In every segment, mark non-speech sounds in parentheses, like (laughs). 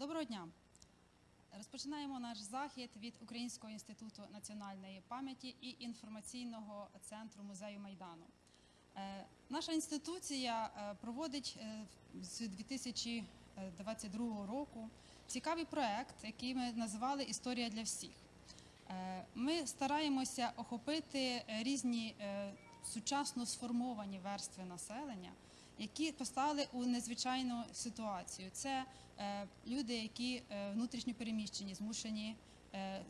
Доброго дня. Розпочинаємо наш захід від Українського інституту національної пам'яті і інформаційного центру музею Майдану. Е, Наша інституція е, проводить е, з 2022 року цікавий проект, який ми назвали Історія для всіх. Ми стараємося охопити різні сучасно сформовані верстви населення, які постали у незвичайну ситуацію. Це е, люди, які е, внутрішньо переміщені, змушені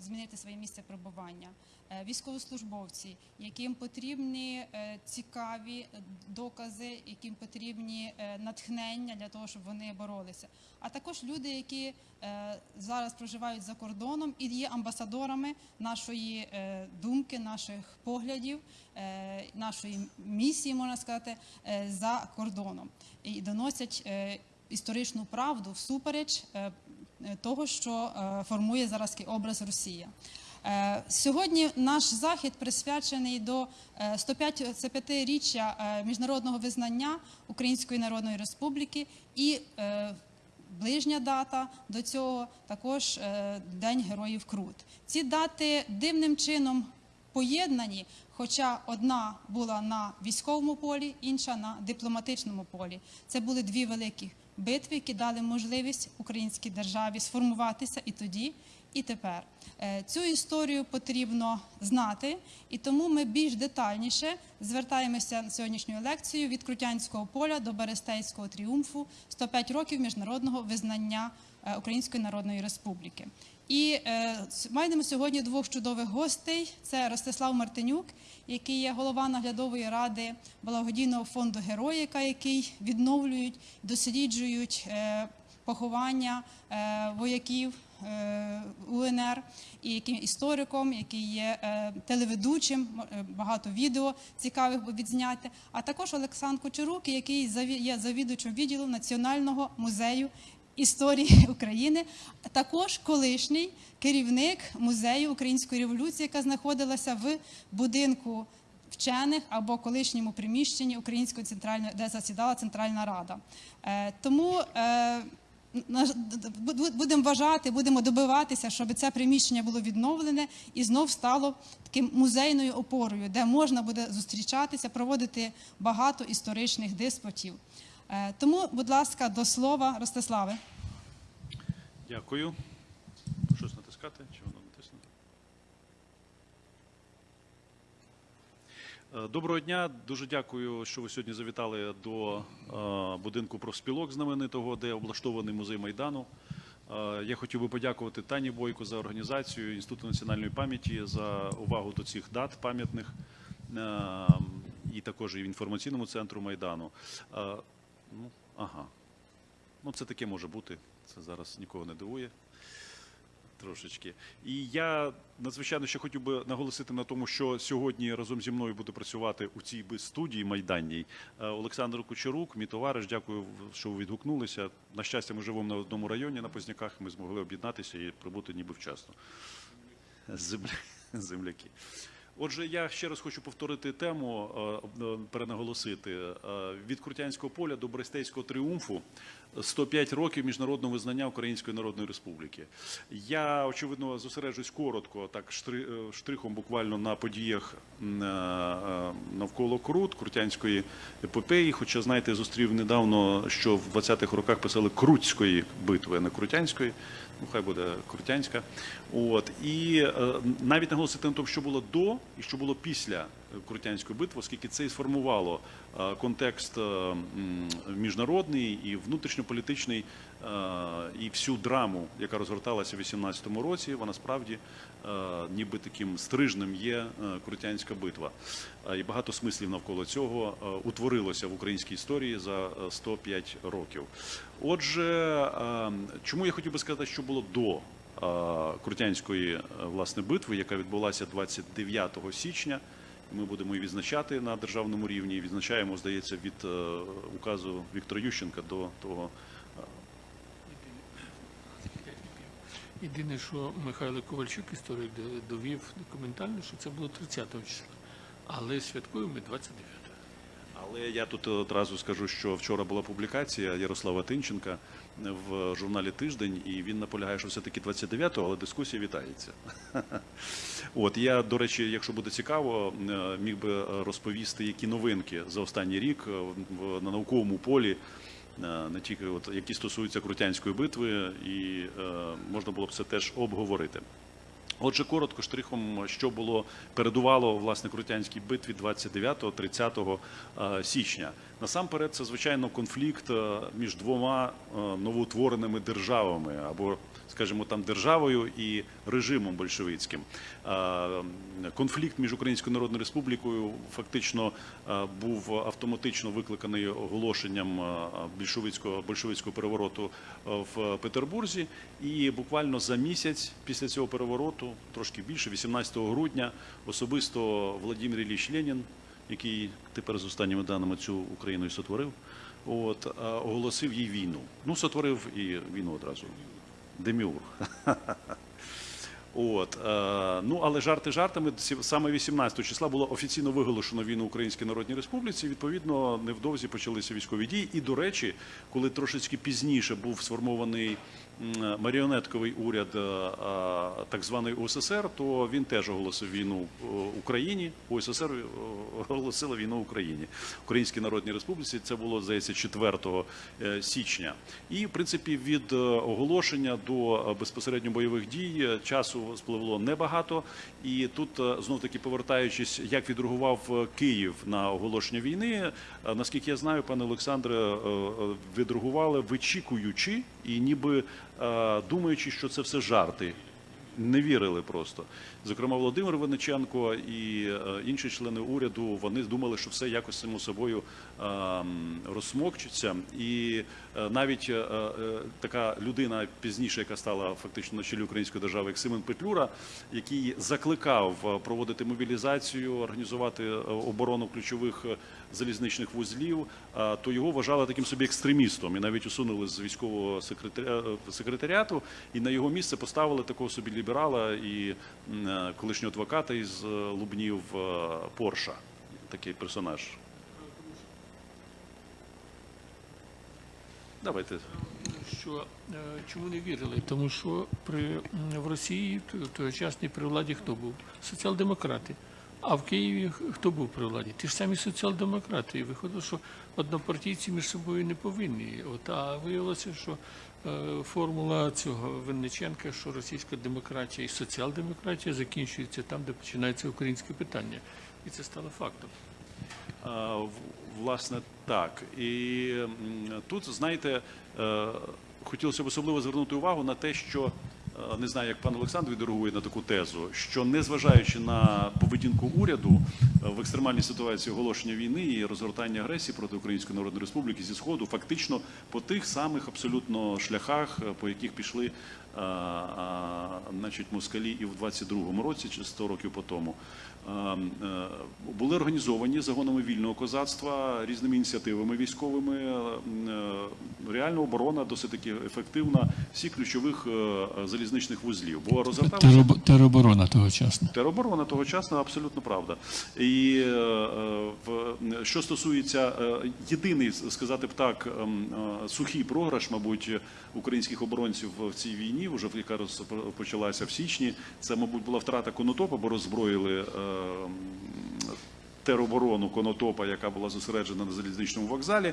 змінити своє місце перебування, е, військовослужбовці, яким потрібні е, цікаві е, докази, яким потрібні е, натхнення для того, щоб вони боролися. А також люди, які е, зараз проживають за кордоном і є амбасадорами нашої е, думки, наших поглядів, е, нашої місії, можна сказати, е, за кордоном і доносять е, історичну правду всупереч е, е, того, що е, формує зараз образ Росія. Е, Сьогодні наш захід присвячений до е, 105-річчя е, міжнародного визнання Української Народної Республіки і е, ближня дата до цього також е, День Героїв Крут. Ці дати дивним чином поєднані, хоча одна була на військовому полі, інша на дипломатичному полі. Це були дві великі битви, які дали можливість українській державі сформуватися і тоді, і тепер. Е, Цю історію потрібно знати, і тому ми більш детальніше звертаємося на сьогоднішню лекцію від Крутянського поля до Берестейського тріумфу 105 років міжнародного визнання е, Української Народної Республіки. І е, маємо сьогодні двох чудових гостей: це Ростислав Мартинюк, який є голова наглядової ради благодійного фонду Героїка, який відновлюють, досліджують е, поховання е, вояків е, УНР, і яким істориком, який є е, телеведучим, е, багато відео цікавих відзняти. А також Олександр Кучерук, який є завідувачем відділу Національного музею історії (laughs) України, також колишній керівник музею української революції, яка знаходилася в будинку вчених або колишньому приміщенні Української центральної, де засідала Центральна Рада. Е, Тому е, будемо вважати, будемо добиватися, щоб це приміщення було відновлене і знов стало таким музейною опорою, де можна буде зустрічатися, проводити багато історичних диспутів. Е, Тому, будь ласка, до слова, Ростиславе. Дякую. Щось натискати? Чи воно натисне? Доброго дня. Дуже дякую, що ви сьогодні завітали до е, будинку профспілок знаменитого, де облаштований музей Майдану. Е, Я хотів би подякувати Тані Бойко за організацію Інституту національної пам'яті за увагу до цих дат пам'ятних і також і в інформаційному центру Майдану. Ну, ага. Ну, це таке може бути. Це зараз нікого не дивує. Трошечки. І я надзвичайно ще хотів би наголосити на тому, що сьогодні разом зі мною буде працювати у цій би студії майданній е, Олександр Кучерук, мій товариш. Дякую, що ви відгукнулися. На щастя, ми живемо на одному районі на Позняках. Ми змогли об'єднатися і прибути ніби вчасно. Земля... Земляки. Отже, я ще раз хочу повторити тему, е, е, перенаголосити. Е, Від Крутянського поля до Брестейського тріумфу 105 років міжнародного визнання Української Народної Республіки. Я, очевидно, зосереджусь коротко, так штри- штрихом буквально на подіях навколо Крут, Крутянської епопеї. Хоча, знаєте, зустрів недавно, що в 20-х роках писали Крутської битви, а не Крутянської. Ну, хай буде Крутянська. От. І е, навіть наголосити на тому, що було до і що було після Крутянської битви, оскільки це і сформувало е, контекст е, міжнародний і внутрішньополітичний, і всю драму, яка розгорталася в 18-му році, вона справді е, ніби таким стрижнем є е, Крутянська битва. Е, І багато смислів навколо цього е, утворилося в українській історії за е, 105 років. Отже, е, чому я хотів би сказати, що було до е, Крутянської е, власне битви, яка відбулася 29 січня. Ми будемо її відзначати на державному рівні. Відзначаємо, здається, від е, указу Віктора Ющенка до того. Єдине, що Михайло Ковальчук, історик, довів документально, що це було 30 числа. Але святкуємо ми 29-го. Але я тут одразу скажу, що вчора була публікація Ярослава Тинченка в журналі Тиждень, і він наполягає, що все-таки 29-го, але дискусія вітається. (laughs) От я, до речі, якщо буде цікаво, міг би розповісти, які новинки за останній рік на науковому полі. Е, Не тільки от які стосуються Крутянської битви, і е, можна було б це теж обговорити. Отже, коротко штрихом, що було передувало власне Крутянській битві 29-30 е, січня. Насамперед, це звичайно конфлікт між двома новоутвореними державами, або, скажімо, там державою і режимом большевицьким. Конфлікт між Українською Народною Республікою фактично був автоматично викликаний оголошенням більшовицького большевицького перевороту в Петербурзі. І буквально за місяць після цього перевороту, трошки більше, 18 грудня, особисто Владимир Ілліч Ленін, який тепер з останніми даними цю Україну і сотворив, от, оголосив їй війну. Ну, сотворив і війну одразу. Деміург. (laughs) От, е, ну, але жарти жартами, саме 18 числа було офіційно виголошено війну Українській Народній Республіці. Відповідно, невдовзі почалися військові дії. І, до речі, коли трошечки пізніше був сформований маріонетковий уряд е, е, так званий УССР, то він теж оголосив війну е, Україні. УССР оголосила війну Україні, Українській Народній Республіці. Це було здається 4 е, січня. І в принципі від оголошення до безпосередньо бойових дій часу спливло небагато. І тут знов таки повертаючись, як відреагував е, Київ на оголошення війни, е, наскільки я знаю, пане Олександре, е, е, відреагували вичікуючи і ніби е, думаючи, що це все жарти. Не вірили просто. Зокрема, Володимир Винниченко і е, інші члени уряду вони думали, що все якось само собою е, м, розсмокчиться. І е, навіть е, е, така людина пізніше, яка стала фактично на чолі української держави, як Симон Петлюра, який закликав проводити мобілізацію, організувати оборону ключових залізничних вузлів, то його вважали таким собі екстремістом і навіть усунули з військового секретаріату, і на його місце поставили такого собі ліберала і колишнього адвоката із Лубнів Порша. Такий персонаж. Давайте. Що е, чому не вірили? Тому що при в Росії тогочасній при владі хто був? Соціал-демократи. А в Києві хто був при владі? Ті ж самі соціал-демократи. І виходило, що однопартійці між собою не повинні. От, а виявилося, що е, формула цього Винниченка, що російська демократія і соціал-демократія закінчується там, де починається українське питання. І це стало фактом. Власне, так. І тут, знаєте, е, хотілося б особливо звернути увагу на те, що е, не знаю, як пан Олександр відреагує на таку тезу, що незважаючи на поведінку уряду е, в екстремальній ситуації оголошення війни і розгортання агресії проти Української Народної Республіки зі сходу, фактично по тих самих абсолютно шляхах, по яких пішли а, а, значить, москалі і в 22-му році, чи 100 років по тому. А, е, Були організовані загонами вільного козацтва різними ініціативами військовими. е, Реальна оборона досить таки ефективна всіх ключових е, залізничних вузлів. Бо розгорталося Тероб- Тероборона тогочасна. Тероборона тогочасна абсолютно правда. І що стосується єдиний сказати б так, ем, сухий програш, мабуть, українських оборонців в цій війні, вже яка розпочалася в січні. Це, мабуть, була втрата конотопа, бо роззброїли. Тероборону Конотопа, яка була зосереджена на залізничному вокзалі,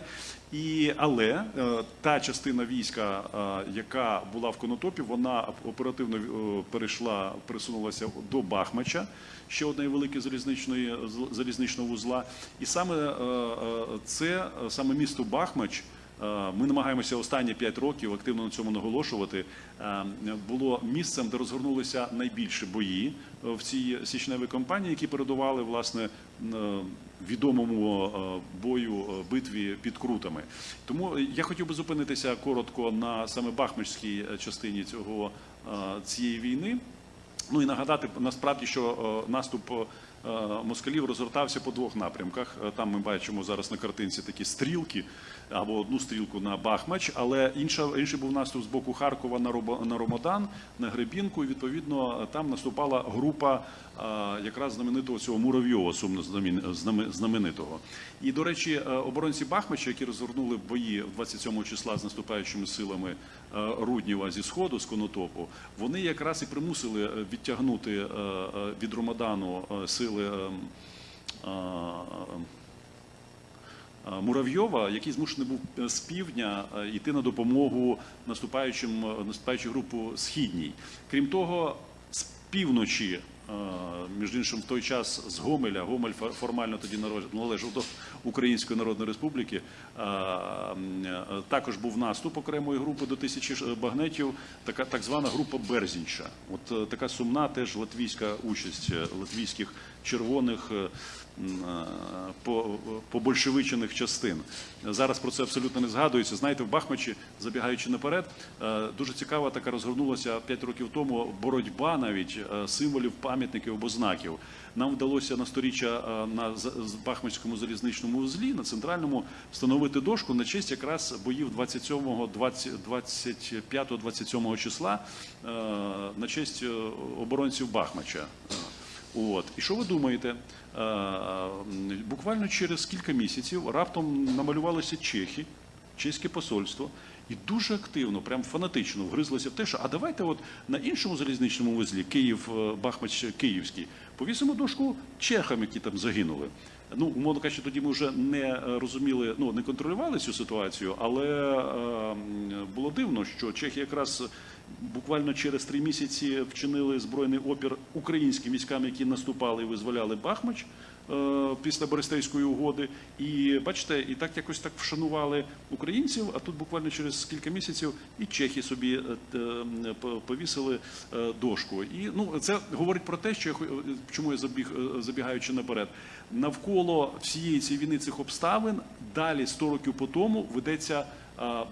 і але е, та частина війська, е, яка була в Конотопі, вона оперативно е, перейшла, присунулася до Бахмача, ще однієї великої залізничної залізничного вузла. І саме це саме місто Бахмач. Е, Ми намагаємося останні 5 років активно на цьому наголошувати. е, Було місцем, де розгорнулися найбільші бої е, в цій січневій кампанії, які передували власне відомому бою битві під крутами. Тому я хотів би зупинитися коротко на саме Бахмачській частині цього цієї війни. Ну і нагадати насправді, що наступ москалів розгортався по двох напрямках. Там ми бачимо зараз на картинці такі стрілки або одну стрілку на Бахмач, але інша, інший був наступ з боку Харкова на, Робо- на Ромодан, на Гребінку. І відповідно там наступала група е, якраз знаменитого цього Муравйова, сумно знаменитого. І, до речі, е, оборонці Бахмача, які розгорнули бої 27 числа з наступаючими силами е, Рудніва зі сходу, з Конотопу, вони якраз і примусили е, відтягнути е, е, від Ромадану е, сили. Е, е, е, Муравйова, який змушений був е, з півдня е, йти на допомогу наступаючим наступаючу групу східній. Крім того, з півночі, е, між іншим, в той час з Гомеля, Гомель фо- формально тоді належав до Української Народної Республіки. е, е, Також був наступ окремої групи до тисячі багнетів, така так звана група Берзінча. От е, така сумна теж латвійська участь е, латвійських червоних. е, е, побольшевичених частин. Зараз про це абсолютно не згадується. Знаєте, в Бахмачі, забігаючи наперед, е, дуже цікава така розгорнулася 5 років тому боротьба навіть е, символів, пам'ятників або знаків. Нам вдалося на сторіччя е, на з залізничному узлі на центральному встановити дошку на честь якраз боїв 27, 25, 27 числа е, на честь е, оборонців Бахмача. От. І що ви думаєте? Буквально через кілька місяців раптом намалювалися чехи, чеське посольство, і дуже активно, прям фанатично вгризлося в те, що а давайте от на іншому залізничному вузлі Київ, е, Бахмач Київський, повісимо дошку чехам, які там загинули. Ну, умовно кажучи, тоді ми вже не е, розуміли, ну не контролювали цю ситуацію, але е, було дивно, що чехи якраз буквально через три місяці вчинили збройний опір українським військам, які наступали і визволяли Бахмач після Берестейської угоди. І бачите, і так якось так вшанували українців. А тут буквально через кілька місяців і чехи собі е, повісили е, дошку. І ну це говорить про те, що я е, чому я забіг е, забігаючи наперед. Навколо всієї цієї війни цих обставин далі 100 років по тому ведеться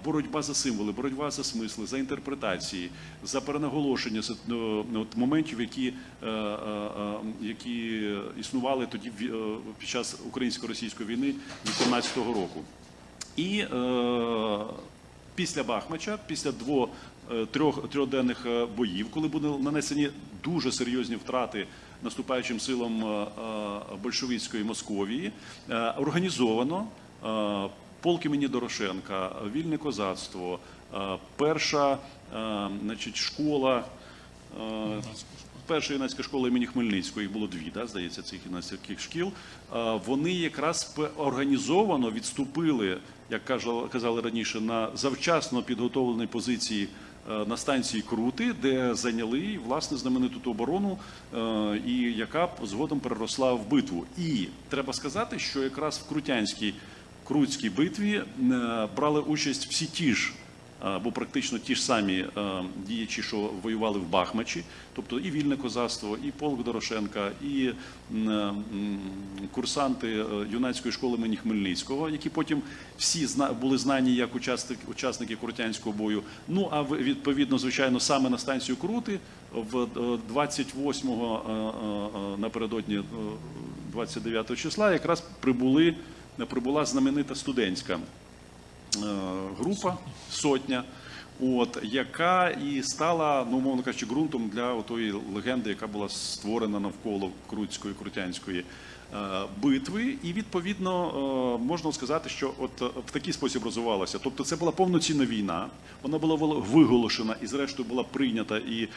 боротьба за символи, боротьба за смисли, за інтерпретації, за перенаголошення ну, от моментів, які, е, е, е, які існували тоді під час українсько-російської війни 18-го року. І після Бахмача, після двох трьох трьохденних боїв, коли були нанесені дуже серйозні втрати наступаючим силам большевицької Московії, організовано полк імені Дорошенка, вільне козацтво, е, перша е, значить, школа. е, Перша юнацька школа імені Хмельницького, їх було дві, да, здається, цих юнацьких шкіл. Вони якраз організовано відступили, як казали раніше, на завчасно підготовлені позиції на станції Крути, де зайняли власне знамениту ту оборону, і яка згодом переросла в битву. І треба сказати, що якраз в Крутянській Крутській битві е, брали участь всі ті ж або практично ті ж самі е, діячі, що воювали в Бахмачі, тобто і вільне козацтво, і полк Дорошенка, і курсанти е, юнацької школи імені Хмельницького, які потім всі були знані як учасники, Крутянського бою. Ну а відповідно, звичайно, саме на станцію Крути в е, 28-го е, е, е, напередодні е, 29 числа якраз прибули прибула знаменита студентська е, група сотня, от яка і стала, ну мовно кажучи, ґрунтом для тої легенди, яка була створена навколо Крутської Крутянської е, битви. І відповідно е, можна сказати, що от в такий спосіб розвивалася. Тобто, це була повноцінна війна. Вона була виголошена і, зрештою, була прийнята. І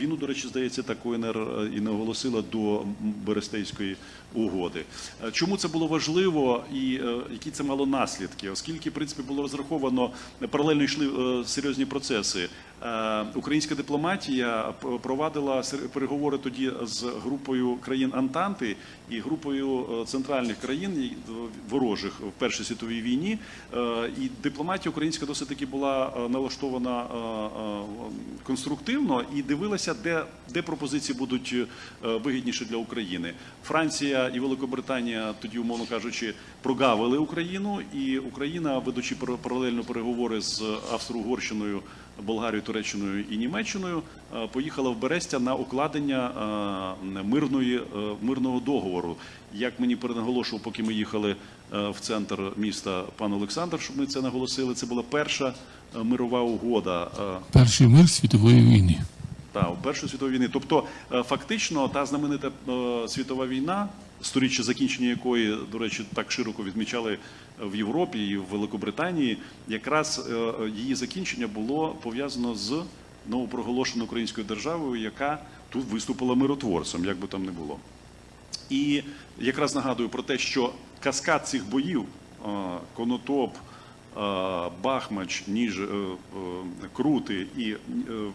війну, до речі, здається, так УНР і не оголосила до Берестейської угоди. Е, Чому це було важливо і е, які це мало наслідки? Оскільки, в принципі, було розраховано паралельно йшли е, серйозні процеси. Е, Українська дипломатія провадила переговори тоді з групою країн Антанти і групою е, центральних країн е, ворожих в Першій світовій війні. Е, І дипломатія українська досить таки була е, налаштована е, е, конструктивно і дивилася, де, де пропозиції будуть е, вигідніші для України. Франція і Великобританія тоді, умовно кажучи, прогавили Україну, і Україна, ведучи пар- паралельно переговори з Австро-Угорщиною, Болгарією Туреччиною і Німеччиною, е, поїхала в Берестя на укладення е, мирної, е, мирного договору. Як мені перенаголошував, поки ми їхали в центр міста пан Олександр, щоб ми це наголосили, це була перша мирова угода. Перший мир світової війни. та, у Першої світової війни. Тобто, фактично, та знаменита світова війна, сторіччя закінчення якої, до речі, так широко відмічали в Європі і в Великобританії, якраз е, її закінчення було пов'язано з новопроголошеною українською державою, яка тут виступила миротворцем, як би там не було. І якраз нагадую про те, що каскад цих боїв е, Конотоп, Бахмач, Ніж, е, е, Крути і е,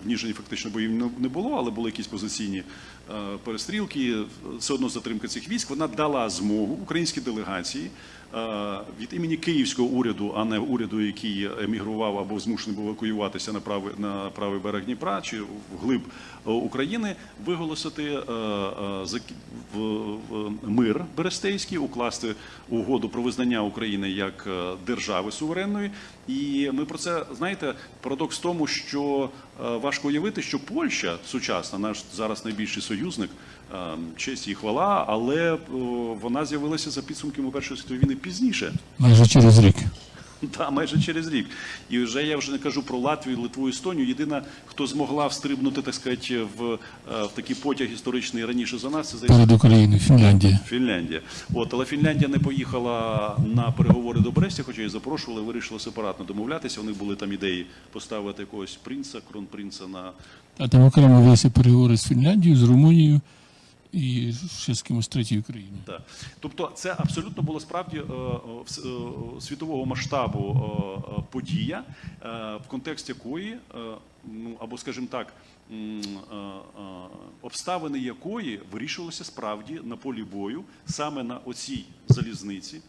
в Ніжині фактично боїв не- було, але були якісь позиційні е, перестрілки. Все одно затримка цих військ вона дала змогу українській делегації е, від імені київського уряду, а не уряду, який емігрував або змушений був евакуюватися на правий на правий берег Дніпра чи вглиб е, України, виголосити е, е, мир Берестейський, укласти угоду про визнання України як е, держави суверенної. І ми про це знаєте, парадокс в тому, що е, важко уявити, що Польща сучасна, наш зараз найбільший союзник, е, честь і хвала, але е, вона з'явилася за підсумками Першої світової війни пізніше. Майже через рік. (laughs) Та майже через рік. І вже я вже не кажу про Латвію, Литву, Естонію. Єдина, хто змогла встрибнути, так сказати, в, е, в такий потяг історичний раніше за нас, це здається, Перед Україною, Фінляндія. Фінляндія. От, але Фінляндія не поїхала на переговори до Брестя, хоча її запрошували, вирішили сепаратно домовлятися. У них були там ідеї поставити якогось принца, кронпринца на А там окремо велися переговори з Фінляндією, з Румунією і ще з кимось третьою країною. Так. Тобто це абсолютно було справді е, е, світового масштабу е, подія, в контексті якої, ну або скажімо так, обставини якої вирішувалися справді на полі бою саме на оцій залізниці.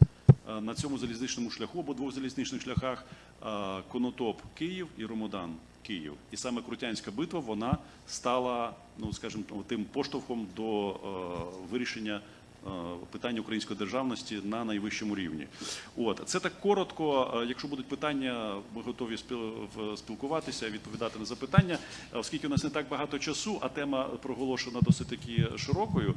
На цьому залізничному шляху або двох залізничних шляхах Конотоп Київ і Ромодан Київ. І саме Крутянська битва вона стала, ну скажімо, тим поштовхом до е, вирішення е, питання української державності на найвищому рівні. От це так коротко. Е, Якщо будуть питання, ми готові спіл- спілкуватися, відповідати на запитання. Е, Оскільки у нас не так багато часу, а тема проголошена досить таки широкою,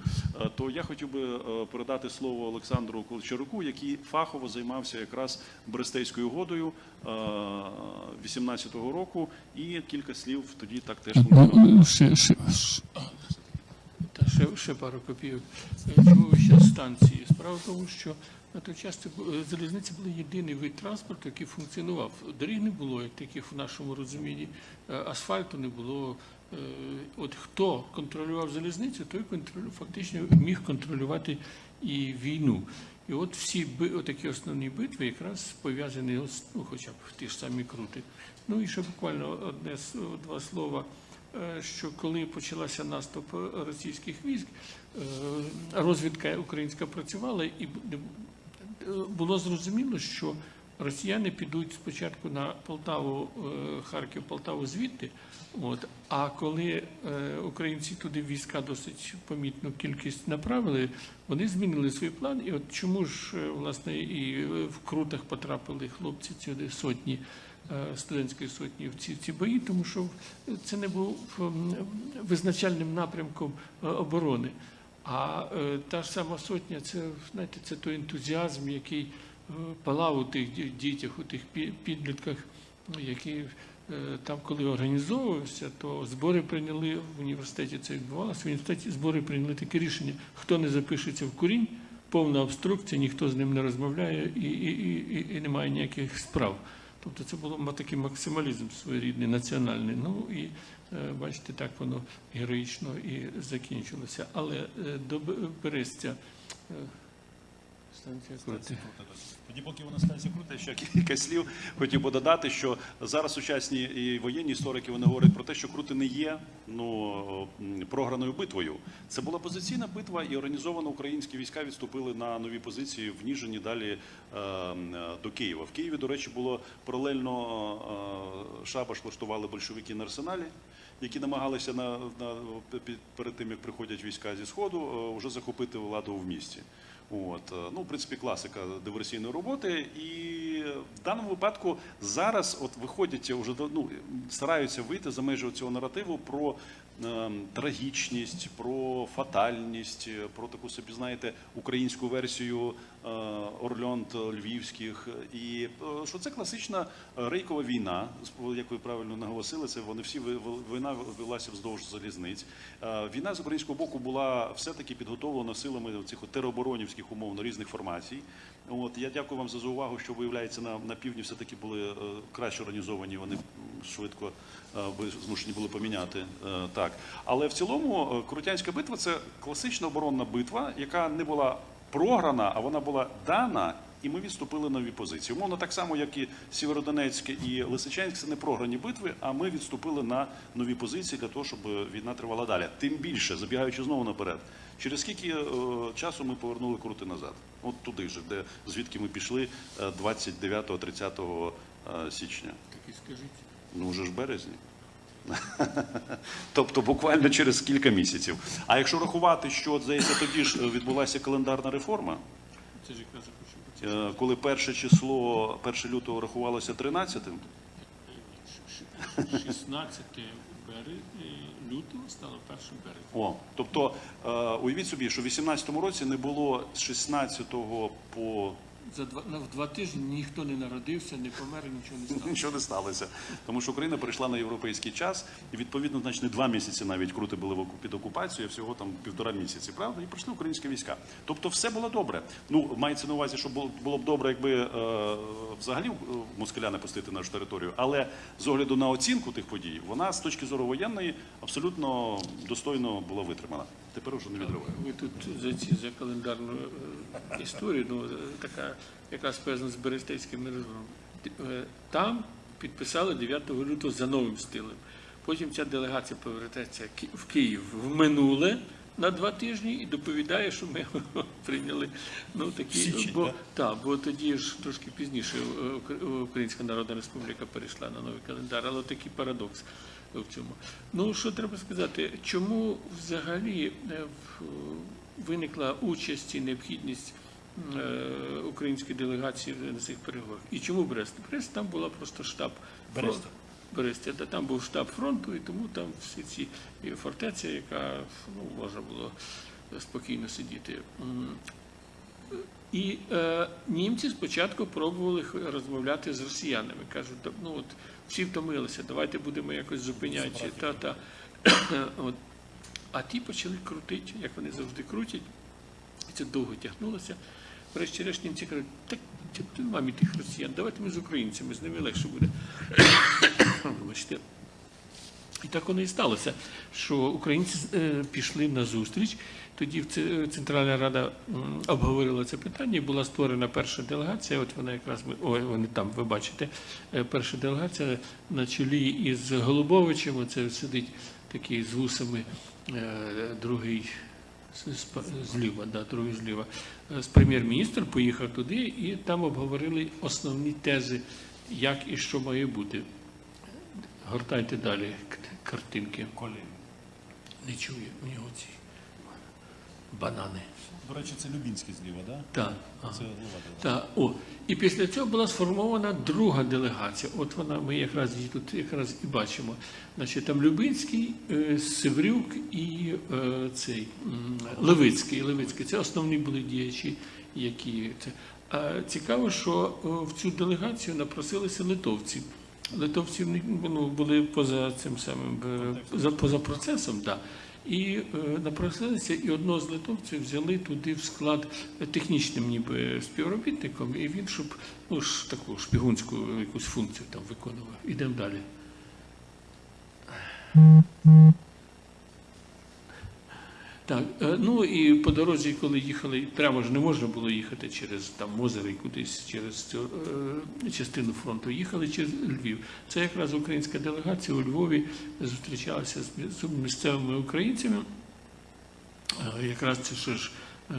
то я хотів би передати слово Олександру Колчаруку, який фахово займався якраз Брестейською угодою 18-го року, і кілька слів тоді так теж Ну, ще, ще, ще- пару копійок. Е, Чому станції? Справа в тому, що на той час це е, залізниця була єдиний вид транспорту, який функціонував. Доріг не було, як таких в нашому розумінні, е, асфальту не було. От хто контролював залізницю, той контролю, фактично міг контролювати і війну. І от всі такі основні битви якраз пов'язані, ну, хоча б ті ж самі крути. Ну і ще буквально одне два слова що коли почалася наступ російських військ, е, розвідка українська працювала, і е, було зрозуміло, що росіяни підуть спочатку на Полтаву, е, Харків, Полтаву звідти. От, а коли е, українці туди війська досить помітну кількість направили, вони змінили свій план. І от чому ж е, власне і е, в крутах потрапили хлопці сюди сотні е, студентської сотні в ці, ці бої, тому що це не був визначальним напрямком е, оборони. А е, та ж сама сотня, це знаєте, це той ентузіазм, який е, палав у тих дітях, у тих підлітках, які е, там, коли організовувався, то збори прийняли в університеті. Це відбувалося. В університеті збори прийняли таке рішення: хто не запишеться в курінь, повна обструкція, ніхто з ним не розмовляє і, і, і, і немає ніяких справ. Тобто це було такий максималізм своєрідний, національний. Ну і е, бачите, так воно героїчно і закінчилося. Але е, до Берестя е, станція Крути. Тоді, поки вона станція крута, ще кілька слів хотів би додати, що зараз сучасні і воєнні історики вони говорять про те, що крути не є ну програною битвою. Це була позиційна битва, і організовано українські війська відступили на нові позиції в Ніжині далі е, до Києва. В Києві, до речі, було паралельно е, шабаш влаштували большевики на арсеналі. Які намагалися на, на під- перед тим, як приходять війська зі сходу, е, вже захопити владу в місті. От, е, ну, в принципі, класика диверсійної роботи. І в даному випадку зараз от виходять вже ну, стараються вийти за межі цього наративу про трагічність, про фатальність, е, про таку собі, знаєте, українську версію е, Орльонт львівських. І е, що це класична е, рейкова війна, як ви правильно наголосили, це вони всі війна велася вздовж залізниць. Е, Війна з українського боку була все-таки підготовлена силами цих тероборонівських умовно різних формацій. От я дякую вам за заувагу, що виявляється на, на півдні все-таки були е, краще організовані. Вони швидко е, змушені були поміняти е, так. Але в цілому е, Крутянська битва це класична оборонна битва, яка не була програна, а вона була дана. І ми відступили нові позиції. Умовно так само, як і Сєвєродонецьке і Лисичанськ, це не програні битви, а ми відступили на нові позиції для того, щоб війна тривала далі. Тим більше, забігаючи знову наперед, через скільки е, часу ми повернули крути назад? От туди ж, де звідки ми пішли е, 29-30 е, січня. Так і скажіть. Ну вже ж березні. (laughs) Тобто буквально через кілька місяців. А якщо рахувати, що здається, тоді ж е, відбулася календарна реформа, е, коли перше число, 1 лютого рахувалося 13-тим, 16 березня, лютого стало 1 березня. О, тобто е, уявіть собі, що в 18-му році не було з 16 по За два, на, в два тижні ніхто не народився, не помер, нічого не стало. нічого не сталося. Тому що Україна перейшла на європейський час, і відповідно, значить, не два місяці навіть крути були під окупацією, а всього там півтора місяці, правда? І прийшли українські війська. Тобто все було добре. Ну, мається на увазі, що було, було б добре, якби е, взагалі е, москаля не пустити нашу територію. Але з огляду на оцінку тих подій, вона з точки зору воєнної абсолютно достойно була витримана. Тепер вже не відриває. Ви тут за ці за календарну е, історію, ну е, така, яка пов'язана з Берестейським мирозором. Е, Там підписали 9 лютого за новим стилем. Потім ця делегація повертається в Київ в минуле на два тижні і доповідає, що ми (laughs) прийняли ну такі Січень, бо да? так, бо тоді ж трошки пізніше Українська Народна Республіка перейшла на новий календар, але такий парадокс в цьому. Ну що треба сказати, чому взагалі е, виникла участь і необхідність е, української делегації на цих переговорах? І чому Брест? Брест там була просто штаб Бреста. фронту. Та там був штаб фронту, і тому там всі ці і фортеця, яка ну, можна було спокійно сидіти. І е, німці спочатку пробували розмовляти з росіянами. Кажуть, ну от всі втомилися, давайте будемо якось зупиняти. Та, та. (clears throat) от. А ті почали крутити, як вони завжди крутять. І це довго тягнулося. Врешті-решт німці кажуть, так мамі тих росіян, давайте ми з українцями, з ними легше буде. (coughs) Вибачте. І так воно і сталося, що українці е, пішли на зустріч. Тоді Центральна Рада обговорила це питання. Була створена перша делегація. От вона якраз ой, вони там, ви бачите, Е, перша делегація на чолі із Голубовичем. Оце сидить такий з вусами, е, другий зліва, да, другий зліва. З прем'єр-міністр поїхав туди і там обговорили основні тези, як і що має бути. Гортайте далі картинки. Не чує у нього ці банани. До речі, це Любінський зліва, так? Так. Да? Це делегація. Так, о. І після цього була сформована друга делегація. От вона, ми якраз її тут якраз і бачимо. Значить, там Любинський, е, Севрюк і е, цей Левицький. Левицький. Це основні були діячі, які це. А цікаво, що е, в цю делегацію напросилися литовці. Литовці ну, були поза цим самим е, за поза процесом, да. І е, напросилися, і одного з литовців взяли туди в склад технічним ніби співробітником, і він, щоб ну ж таку шпігунську якусь функцію там виконував. Ідемо далі. Так, е, ну і по дорозі, коли їхали, прямо ж не можна було їхати через там озеро і кудись через цю е, частину фронту. Їхали через Львів. Це якраз українська делегація у Львові зустрічалася з місцевими українцями. Е, Якраз це що ж. е,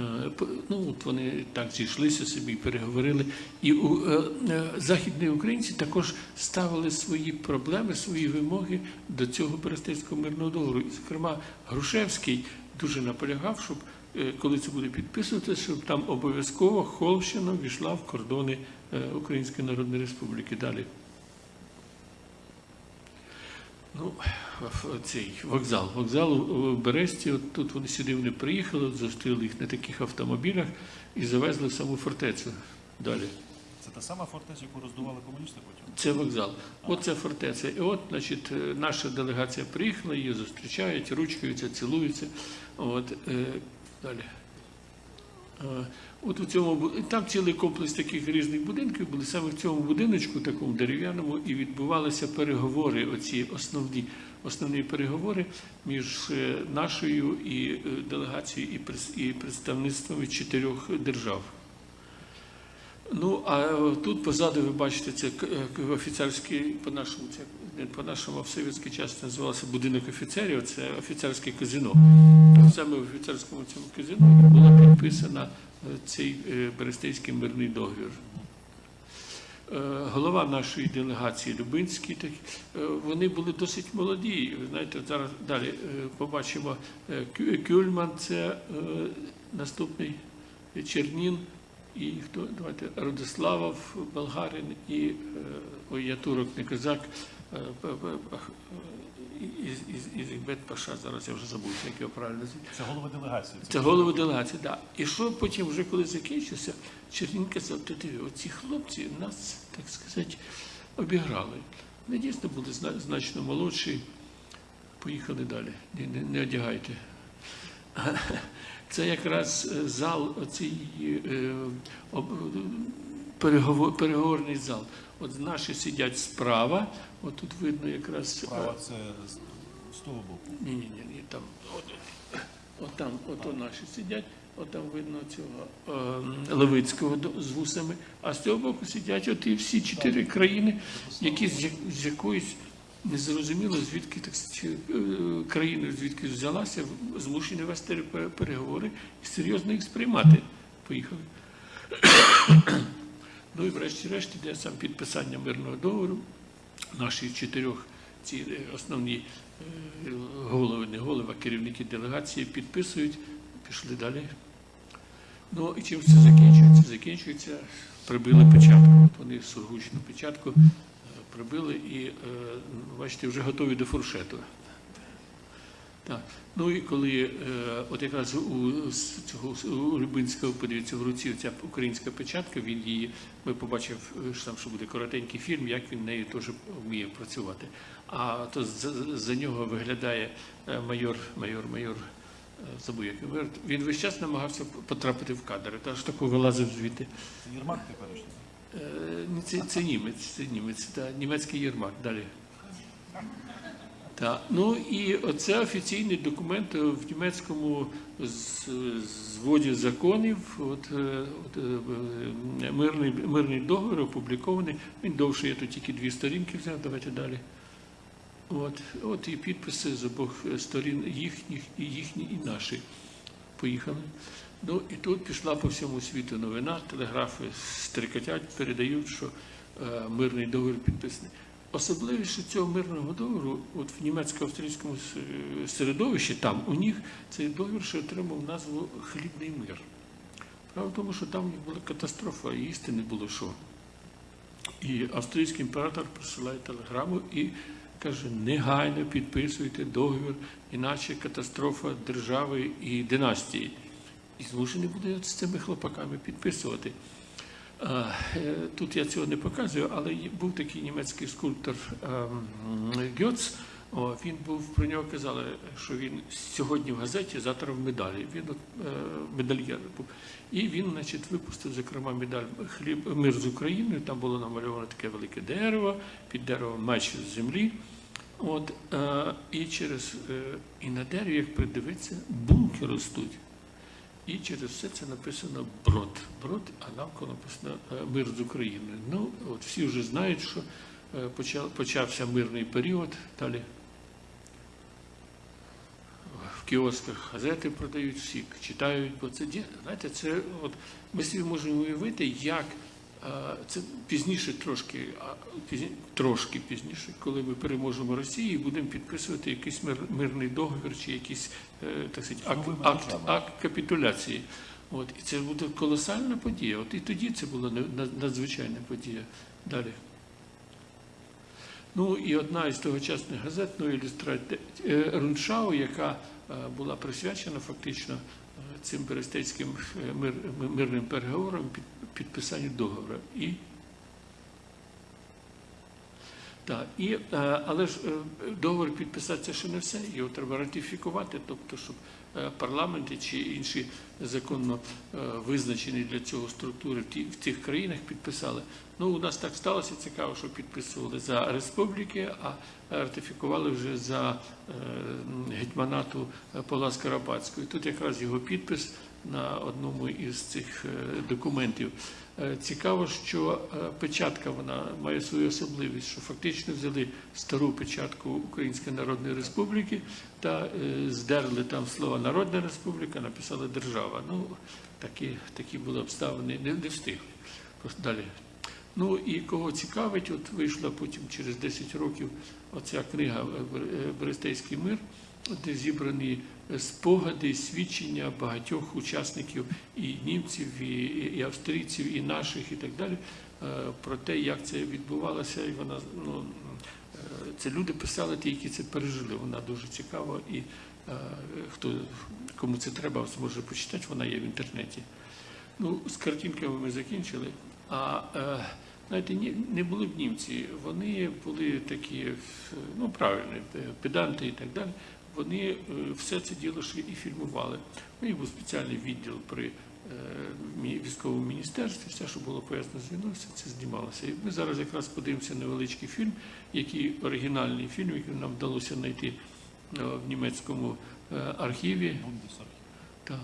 Ну, от вони так зійшлися собі, переговорили. І у, е, е, західні українці також ставили свої проблеми, свої вимоги до цього Берестейського мирного договору. Зокрема, Грушевський дуже наполягав, щоб е, коли це буде підписуватися, щоб там обов'язково Холщина війшла в кордони е, Української Народної Республіки. Далі. Ну, цей вокзал. Вокзал у Бересті, от тут вони сюди вони приїхали, от зустріли їх на таких автомобілях і завезли в саму фортецю. Далі. Це та сама фортеця, яку роздували комуністи потім? Це вокзал. Оце фортеця. І от, значить, е, наша делегація приїхала, її зустрічають, ручкаються, цілуються. От, е, далі. Е, От у цьому там цілий комплекс таких різних будинків були саме в цьому будиночку, такому дерев'яному, і відбувалися переговори, оці основні, основні переговори між е, нашою і е, делегацією і представництвами чотирьох держав. Ну, а тут позаду ви бачите, це офіцерський, по-нашому, це по-нашому, в совєтський час називався будинок офіцерів, це офіцерське казино. Саме в офіцерському цьому казино була підписана е, цей е, Берестейський мирний договір. Е, Голова нашої делегації Любинський, вони були досить молоді. Знаєте, зараз далі побачимо Кюльман, це наступний Чернін і хто давайте Родиславов, Болгарин і ой, я турок, не козак. Е, ах, е, Із, із, із Ізбет Паша, зараз я вже забув, як його правильно. Це голови делегації. Це голови делегації, так. І що потім, вже коли закінчився, Чернін казав, ти диви, оці хлопці нас, так сказати, обіграли. Вони дійсно були значно молодші. Поїхали далі. Не, не, не одягайте. Це якраз е, зал, е, переговор, переговорний зал. От наші сидять справа, от тут видно якраз. е, Справа це з, того боку. ні, ні, ні, ні, там, от, от там, от, от наші сидять, от там видно цього е, Левицького з вусами, а з цього боку сидять от і всі чотири країни, які з, з якоїсь незрозуміло, звідки так е, країни, звідки взялася, змушені вести переговори і серйозно їх сприймати. Поїхали. Ну і врешті-решт іде сам підписання мирного договору. Наші чотирьох ці е, основні е, голови, не голови, а керівники делегації підписують, пішли далі. Ну і чим це закінчується? Закінчується, прибили печатку. От вони сургучну печатку е, прибили і, е, бачите, вже готові до фуршету. Так. Ну і коли е, от якраз у цього у Любинського, подивіться, в руці ця українська печатка, він її, ми побачив, е, що там що буде коротенький фільм, як він нею теж вміє працювати. А то за, за нього виглядає е, майор, майор, майор, забув, як він. Він весь час намагався потрапити в кадр, та ж тако вилазив звідти. Це Єрмак теперішній. Е, Це, це німець, це німець, та, німецький Єрмак. Далі. Так. Ну і оце офіційний документ в німецькому зводі законів. От, е, от, е, мирний, мирний договір опублікований. Він довший, я тут тільки дві сторінки взяв. Давайте далі. От, от і підписи з обох сторін їхніх, і їхні, і наші. Поїхали. Ну і тут пішла по всьому світу новина, телеграфи стрикотять, передають, що е, мирний договір підписаний. Особливіше цього мирного договору, от в німецько-австрійському середовищі, там у них цей договір ще отримав назву Хлібний мир. Правда в тому, що там у них була катастрофа, і їсти не було що. І австрійський імператор присилає телеграму і каже: негайно підписуйте договір, іначе катастрофа держави і династії. І змушений буде з цими хлопаками підписувати. Е, Тут я цього не показую, але був такий німецький скульптор ем, Гьоц. Він був про нього казали, що він сьогодні в газеті, завтра в медалі. Він от, е, медальєр був. І він, значить, випустив, зокрема, медаль хліб мир з Україною. Там було намальовано таке велике дерево, під деревом меч з землі. От, е, і через і на дереві, як придивитися, булки ростуть. І через все це написано брод. Брод, а навколо написано е, мир з Україною. Ну, от всі вже знають, що е, почався мирний період. Далі в кіосках газети продають, всі читають, бо це знаєте, це от ми собі можемо уявити, як Це пізніше трошки, трошки пізніше, коли ми переможемо Росію і будемо підписувати якийсь мир, мирний договір чи якийсь е, так сказати, акт, акт, акт капітуляції. От, і це буде колосальна подія. От і тоді це була надзвичайна подія. Далі. Ну і одна із тогочасних газет, ну, ілюстрація Руншау, яка е, була присвячена фактично е, цим берестейським е, мир, мирним переговорам під підписанню договору. І так, і, е, але ж е, договор підписати ще не все. Його треба ратифікувати, тобто, щоб е, парламенти чи інші законно визначені для цього структури в тих країнах підписали. Ну, у нас так сталося цікаво, що підписували за республіки, а ратифікували вже за гетьманату Павла Скарабацького. І тут якраз його підпис на одному із цих е, документів. Е, Цікаво, що е, печатка вона має свою особливість, що фактично взяли стару печатку Української Народної Республіки та здерли там слово Народна Республіка, написали держава. Ну, такі, такі були обставини, не, не встигли. Далі. Ну і кого цікавить, от вийшла потім через 10 років оця книга Берестейський мир, де зібрані спогади, свідчення багатьох учасників і німців, і, австрійців, і наших, і так далі, е, про те, як це відбувалося, і вона ну. Це люди писали ті, які це пережили. Вона дуже цікава, і е, хто кому це треба, зможе почитати, вона є в інтернеті. Ну, з картинками ми закінчили. А е, знаєте, не були б німці. Вони були такі, ну правильні, педанти і так далі. Вони е, все це діло ще і фільмували. У них був спеціальний відділ при е, військовому міністерстві, все, що було пов'язано з війною, все це знімалося. І ми зараз якраз подивимося невеличкий фільм, який оригінальний фільм, який нам вдалося знайти е, в німецькому архіві. Так,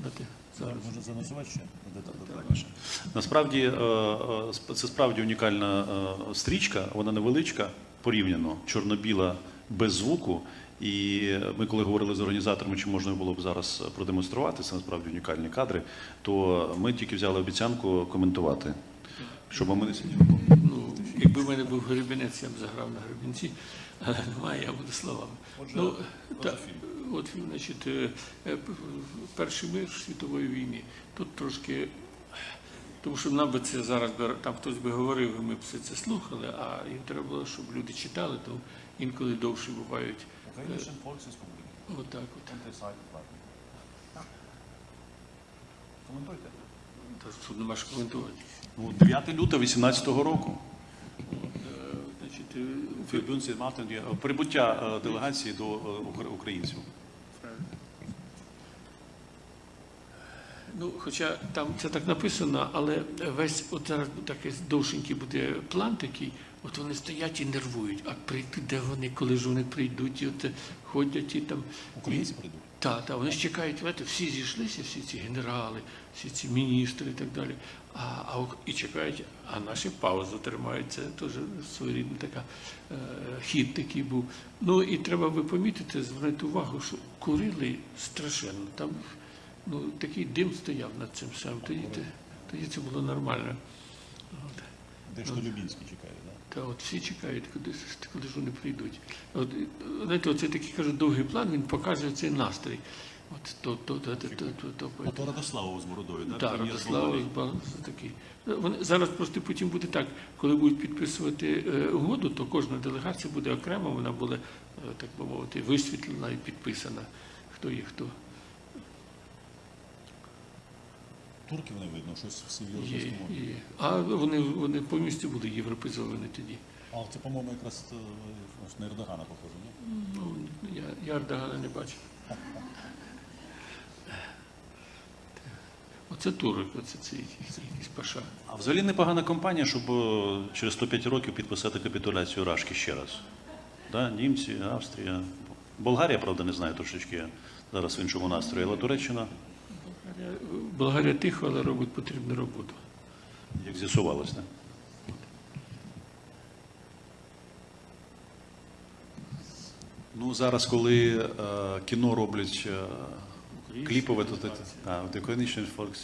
дати зараз. Можна заносувати ще. Насправді сп- це справді унікальна стрічка, вона невеличка порівняно, чорно-біла без звуку. І ми, коли говорили з організаторами, чи можна було б зараз продемонструвати, це насправді унікальні кадри, то ми тільки взяли обіцянку коментувати, щоб ми не сиділи. Ну, якби в мене був гребінець, я б заграв на гребінці, але немає, я буду словами. Отже, ну, та, фільм. от фільм, значить, е, е, перший мир світової війни. Тут трошки, тому що нам би це зараз там хтось би говорив, і ми б все це слухали, а їм треба було, щоб люди читали, то інколи довше бувають. Українська Volksrepublik. Отак от. Коментуйте. Тут нема що коментувати. Ну, 9 лютого 18-го року. Е, е, Фільбюнці Мартин прибуття е, делегації до е, українців. Ну, хоча там це так написано, але весь от зараз такий довшенький буде план такий, от вони стоять і нервують. А прийти, де вони, коли ж вони прийдуть, і от е, ходять і там. Українці прийдуть. Так, так, вони ж чекають, знаєте, всі зійшлися, всі ці генерали, всі ці міністри і так далі. А, а і чекають, а наші паузу тримають. Це теж своєрідна така е, хід такий був. Ну і треба би помітити, звернути увагу, що курили страшенно. Там ну, такий дим стояв над цим самим. Тоді, тоді це було нормально. Де ж то Любінський чекає, так? Та от всі чекають, куди, куди ж вони прийдуть. От, знаєте, оце такий кажуть, довгий план, він показує цей настрій. От то, то, то, то, то, то, то, А то Радославов з бородою, так? так, Прем'єр Радослав Болгарії. Такий. Вони зараз просто потім буде так, коли будуть підписувати е, угоду, то кожна делегація буде окремо, вона буде, е, так би мовити, висвітлена і підписана. Хто є хто. Турків не видно, щось всі в Є, є. А вони, вони повністю були європейзовані тоді. А це, по-моєму, якраз е, аж на Ердогана похоже, ні? Ну, я, я Ардагана не бачив. (laughs) Оце турок, оце цей якийсь паша. А взагалі непогана компанія, щоб е, через 105 років підписати капітуляцію Рашки ще раз. Да? Німці, Австрія. Болгарія, правда, не знаю трошечки зараз в іншому настрої, але Туреччина, Болгарія, тихо, але робить потрібну роботу. як з'ясувалось. Да? Ну, зараз, коли е, кіно роблять е, кліпове, то це Coalition Folks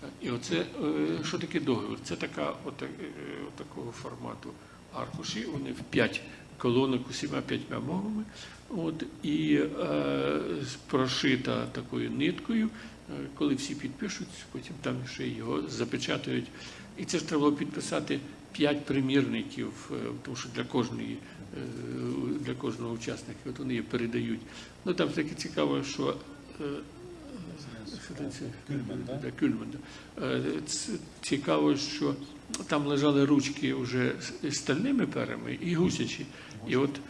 Так, і оце е, що таке договір? Це така ота- е, такого формату аркуші, вони в п'ять колонок усіма п'ятьма мовами. От, і е, прошита такою ниткою. Е, Коли всі підпишуть, потім там ще його запечатають. І це ж треба було підписати п'ять примірників, е, тому що для кожної е, для кожного учасника от вони її передають. Ну там таке цікаво, що е, це? Кюльман, да? Кюльман, да. Цікаво, що там лежали ручки вже з стальними перами і гусячі. І от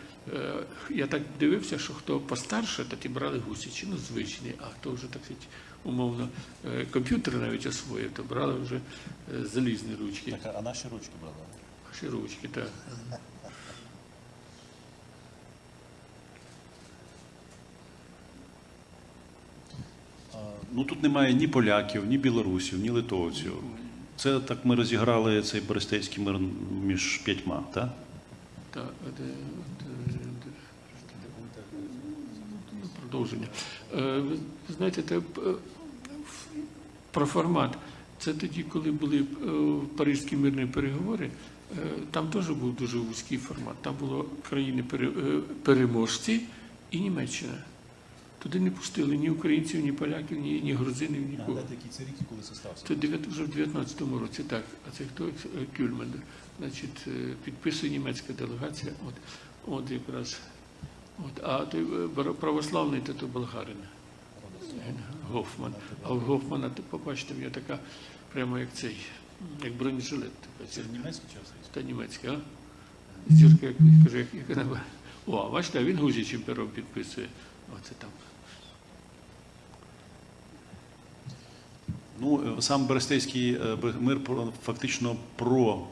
я так дивився, що хто постарше, то ті брали гусячі, ну звичні, а хто вже так сказати, умовно е, комп'ютер навіть освоїв, то брали вже е, залізні ручки. Так, а наші ручки брали? Ваші ручки, так. Ну тут немає ні поляків, ні білорусів, ні литовців. Це так ми розіграли цей Берестейський мир між п'ятьма, так? Та, де, де, де, ну, продовження. Е, знаєте, те, е, про формат. Це тоді, коли були е, паризькі мирні переговори, там теж був дуже вузький формат. Там було країни пере- е, переможці і Німеччина. Туди не пустили ні українців, ні поляків, ні, ні грузинів, нікого. Який це рік і коли це стався? Це вже в 19-му році, так. А це хто? Кюльман. Значить, підписує німецька делегація. От, от якраз. От, а той е, православний то, то болгарин. Гофман. А в Гофмана, ти побачите, в нього така, прямо як цей, як бронежилет. Це німецький чи австрійський? Та німецька, а? Зірка, як каже, як, як вона. О, а бачите, а він гузячим пером підписує. Оце там. Ну, е, сам Берестейський е, мир фактично про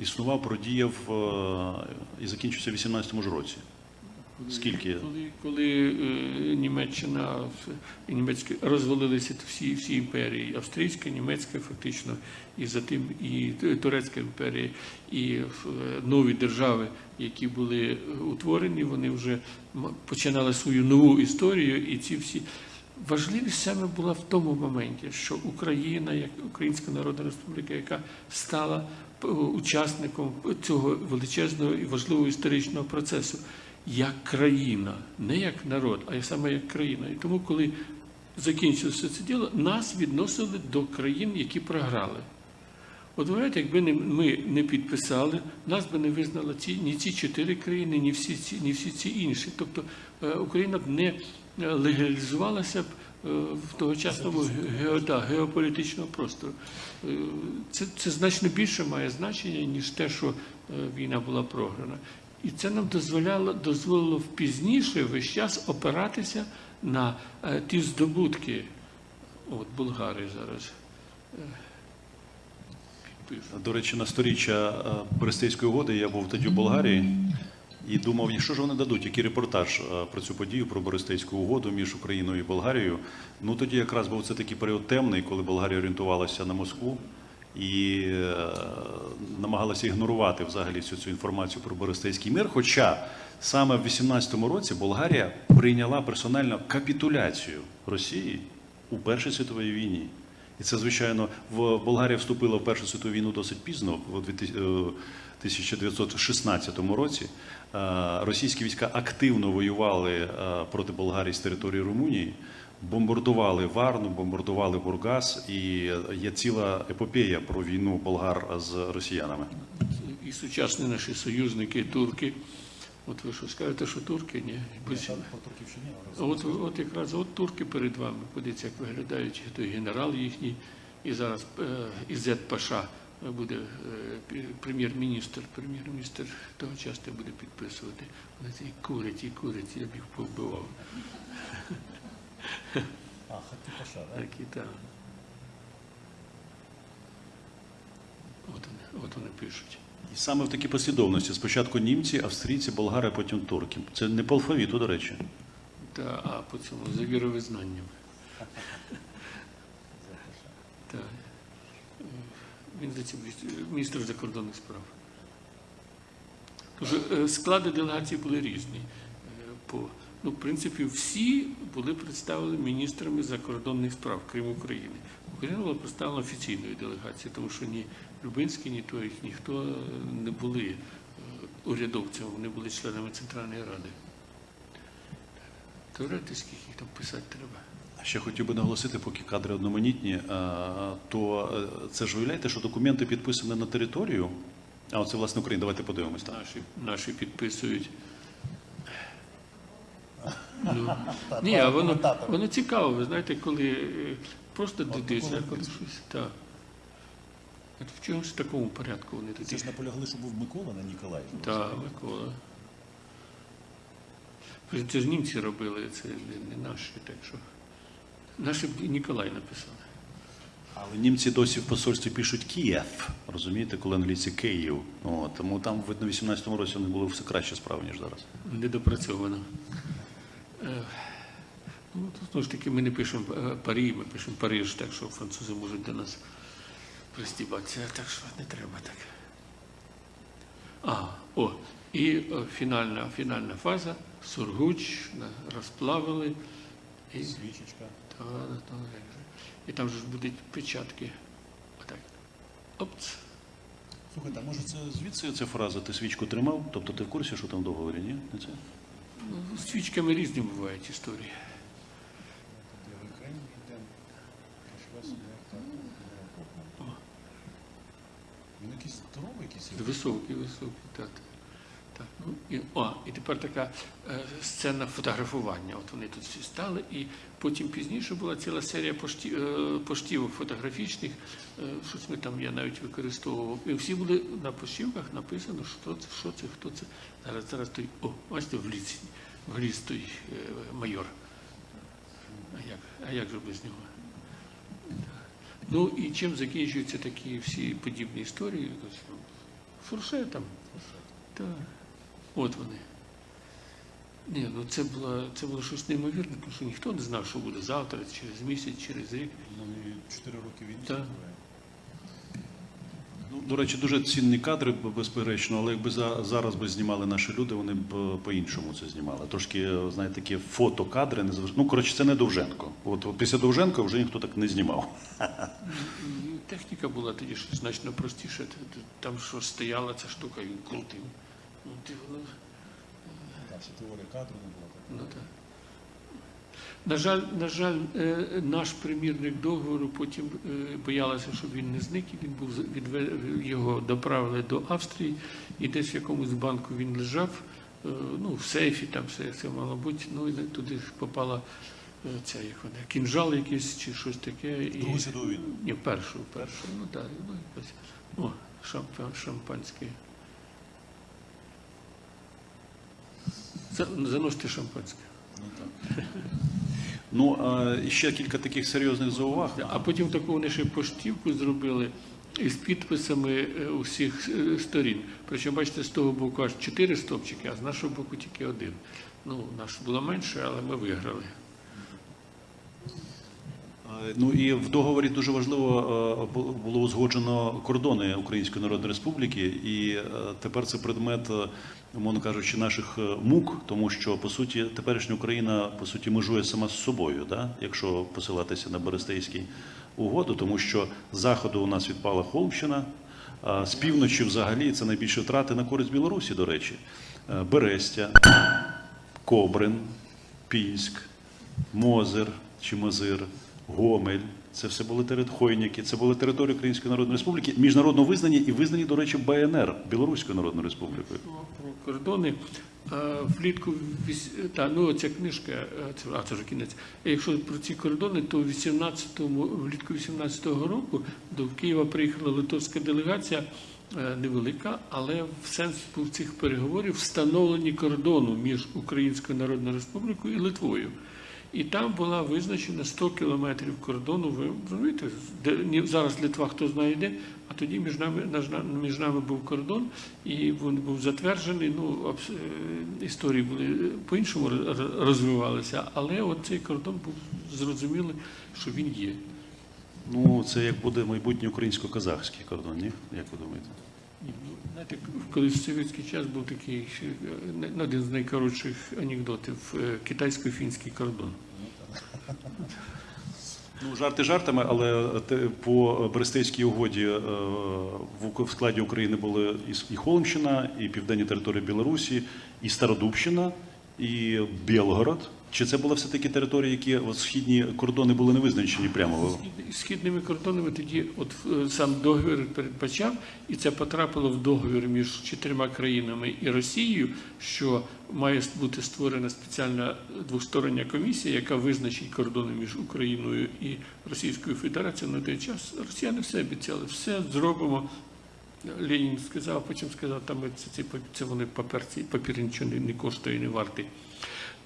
існував, продіяв і закінчився в 18-му ж році. Скільки? Коли, коли е, Німеччина в- і німецька розвалилися всі, всі імперії, австрійська, німецька, фактично, і затим і Турецька імперія, і е, нові держави, які були е, утворені, вони вже починали свою нову історію, і ці всі. Важливість саме була в тому моменті, що Україна, як Українська Народна Республіка, яка стала е, учасником цього величезного і важливого історичного процесу, як країна, не як народ, а саме як країна. І тому, коли закінчилося це діло, нас відносили до країн, які програли. От виявляєте, якби ми не підписали, нас би не визнали ці, ні ці чотири країни, ні всі ці, ні всі ці інші. Тобто е, Україна б не е, легалізувалася б е, в тогочасному ге- да, геополітичному простору. Це, це значно більше має значення, ніж те, що війна була програна. І це нам дозволяло, дозволило пізніше весь час опиратися на е, ті здобутки. От Болгарії зараз. е. До речі, на сторіччя е, Берестейської угоди я був тоді в Болгарії і думав, що ж вони дадуть, який репортаж про цю подію, про Берестейську угоду між Україною і Болгарією. Ну тоді якраз був це такий період темний, коли Болгарія орієнтувалася на Москву і е, намагалася ігнорувати взагалі всю цю інформацію про Берестейський мир. Хоча саме в 18-му році Болгарія прийняла персонально капітуляцію Росії у Першій світовій війні. І це, звичайно, в Болгарія вступила в Першу світову війну досить пізно, в 2000 е, 1916 році. Е, Російські війська активно воювали проти Болгарії з території Румунії, бомбардували Варну, бомбардували Бургас, і є ціла епопея про війну болгар з росіянами. І сучасні наші союзники, турки. От ви що скажете, що турки? Ні. Турківщині, От, от якраз от турки перед вами. Подивіться, як виглядають той генерал їхній, і зараз е, Ізет Паша буде е, прем'єр-міністр. Прем'єр-міністр того часто буде підписувати. Вони ці курять і курять, я б їх повбивав. А, Хаті так? Так. От вони, от вони пишуть. І саме в такій послідовності: спочатку німці, австрійці, болгари, а потім турки. Це не по алфавіту, до речі. Та, а по цьому за віровизнанням. Так. Він здається, міністр закордонних справ. Тож е, склади делегації були різні. Е, По, ну, в принципі, всі були представлені міністрами закордонних справ, крім України. Україна була представлена офіційною делегацією, тому що ні Любинський, ні той, ніхто е, не були е, урядовцями, вони були членами Центральної Ради. Теоретично їх там писати треба. Ще хотів би наголосити, поки кадри одноманітні, е, то це ж виявляєте, що документи підписані на територію. А оце власне Україна. Давайте подивимось там. Наші, наші підписують. Ну, (laughs) ні, а воно, воно цікаво, ви знаєте, коли е, просто дивишся, коли щось. Так. От в чомусь такому порядку вони Це тоді. ж наполягли, що був Микола, не Ніколай. Так, Микола. Це ж німці робили, це не, не наші, так що. Наші б і Ніколай написали. Але німці досі в посольстві пишуть Київ, розумієте, коли англійці Київ. О, тому там, видно, в 18-му році вони були все краще справи, ніж зараз. недопрацьовано. Е, Ну, знову ж таки, ми не пишемо е, Парі, ми пишемо Париж, так що французи можуть до нас пристібатися, так що не треба так. А, о, і е, фінальна, фінальна фаза, Сургуч, розплавили. І, Свічечка. та, та, же. і там же ж будуть печатки. Отак. Опц. Слухайте, а може це Звідси ця фраза ти свічку тримав? Тобто ти в курсі, що там в договорі, ні? Не це? Ну, з свічками різні бувають історії. Він якийсь здоровий якийсь. Високий, високий, так. Так. Ну, і, о, і тепер така е, сцена фотографування. От вони тут всі стали, і потім пізніше була ціла серія пошті, е, поштівок фотографічних. Е, щось ми там я навіть використовував. І всі були на поштівках написано, що це, що це, хто це. Зараз, зараз той, о, бачите, в ліці, в ліс той е, майор. А як, а як же без нього? Ну і чим закінчуються такі всі подібні історії? Ось, ну, Фуршетом. Так. От вони. Ні, ну це було, це було щось неймовірне, тому що ніхто не знав, що буде завтра, через місяць, через рік. Ну, і чотири роки війни Так. Ну, до речі, дуже цінні кадри, безперечно, але якби за, зараз би знімали наші люди, вони б е, по-іншому це знімали. Трошки, е, знаєте, такі фотокадри не. Ну, коротше, це не Довженко. От, після Довженка вже ніхто так не знімав. Техніка була тоді значно простіша. Там що стояла ця штука, він крутив. Ну, ти воно. Там ще теорія кадру не була. так. Ну, так. На жаль, на жаль, е, наш примірник договору потім е, боялися, щоб він не зник, і він був його доправили до Австрії, і десь в якомусь банку він лежав, е, ну, в сейфі, там все це мало бути, ну і туди попала ця, як вона, кінжал якийсь чи щось таке. І... Другу світову війну. Ні, першу, першу. Ну так, ну якось. О, шампан, шампанське. Заносьте шампанське. Ну. А ще кілька таких серйозних зауваг. А потім таку вони ще поштівку зробили із підписами е, усіх е, сторін. Причому, бачите, з того боку аж чотири стопчики, а з нашого боку тільки один. Ну, наш було менше, але ми виграли. Ну і в договорі дуже важливо е, було узгоджено кордони Української Народної Республіки, і тепер це предмет, умовно кажучи, наших е, мук, тому що по суті теперішня Україна по суті межує сама з собою, да? якщо посилатися на Берестейський угоду, тому що з заходу у нас відпала Холмщина. а З півночі, взагалі, це найбільші втрати на користь Білорусі, до речі. Е, Берестя, Кобрин, Пінськ, Мозир чи Мозир, Гомель. Це все були Хойніки, це були території Української Народної Республіки, міжнародно визнані і визнані, до речі, БНР Білоруською Народною Республікою. Про кордони. Влітку та ну ця книжка, е, це а це вже кінець. Якщо про ці кордони, то в 18-му, влітку 18-го року до Києва приїхала литовська делегація. е, Невелика, але в сенс був цих переговорів встановлені кордону між Українською Народною Республікою і Литвою. І там була визначена 100 кілометрів кордону. Ви розумієте, де зараз Литва хто знає де, а тоді між нами між нами був кордон, і він був затверджений. Ну е, історії були е, по-іншому розвивалися, але от цей кордон був зрозумілий, що він є. Ну, це як буде майбутній українсько-казахський кордон, ні? Як ви думаєте? Знаєте, колись в совєтський час був такий е, один з найкоротших анекдотів е, китайсько-фінський кордон. Ну, жарти жартами, але по Берестейській угоді е, в складі України були і Холмщина, і південні території Білорусі, і Стародубщина, і Білгород. Чи це були все-таки території, які східні кордони були не визначені прямо? Східними кордонами тоді от е, сам договір передбачав, і це потрапило в договір між чотирма країнами і Росією, що має бути створена спеціальна двостороння комісія, яка визначить кордони між Україною і Російською Федерацією. На той час росіяни все обіцяли, все зробимо. Ленін сказав, потім сказав, там це, це, це вони паперці, папір нічого не коштує, не вартий.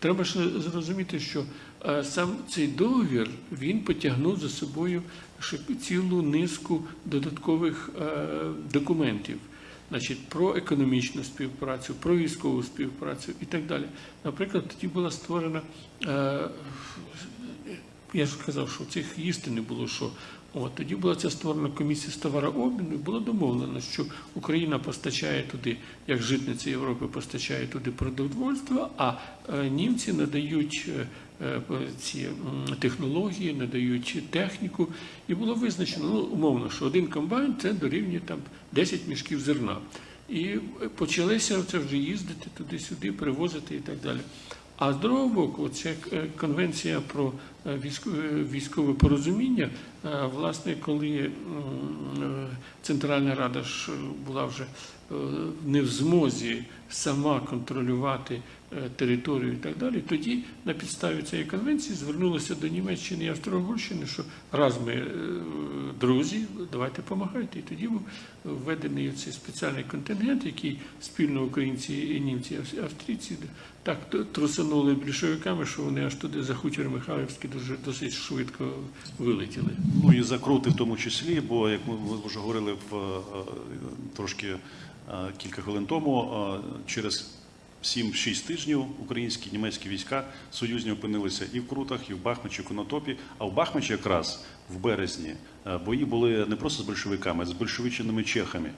Треба ж зрозуміти, що е, сам цей договір він потягнув за собою цілу низку додаткових е, документів. Значить, про економічну співпрацю, про військову співпрацю і так далі. Наприклад, тоді була створена, е, я ж казав, що цих їсти не було що. От, тоді була ця створена комісія з товарообміну, і було домовлено, що Україна постачає туди, як житниця Європи постачає туди продовольство, а е, німці надають е, е, ці технології, надають техніку. І було визначено, ну, умовно, що один комбайн це дорівнює там 10 мішків зерна. І почалися це вже їздити туди-сюди, привозити і так далі. А з другого боку, ця е, конвенція про е, військове, військове порозуміння, е, власне, коли е, Центральна Рада ж була вже е, не в змозі сама контролювати е, територію і так далі, тоді на підставі цієї конвенції звернулися до Німеччини і Австро-Угорщини, що раз ми е, друзі, давайте допомагайте. І тоді був введений цей спеціальний контингент, який спільно українці і німці, австрійці так т- трусанули більшовиками, що вони аж туди за хутір Михайлівський дуже досить швидко вилетіли. Ну і закрути в тому числі, бо як ми вже говорили в е, трошки е, кілька хвилин тому, е, через 7-6 тижнів українські німецькі війська союзні опинилися і в Крутах, і в Бахмачі, і в Конотопі. А в Бахмачі якраз в березні бої були не просто з большевиками, а з большевиченими чехами.